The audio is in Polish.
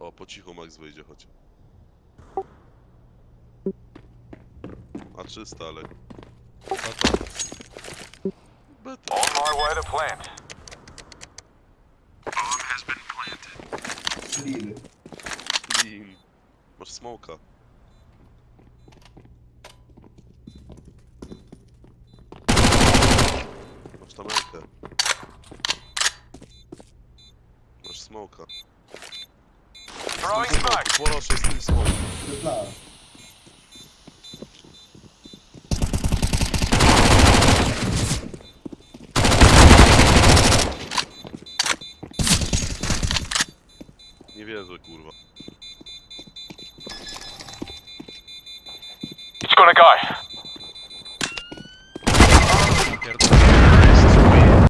O, po cichu Max wyjdzie choć. A 300, ale... Beta. On my way to plant. Lil. Clean. Masz smoka. Masz tam rękę. Masz smoka. Throwing smoke. Proszę z tym dla. Nie wierzę, kurwa. It's gonna go.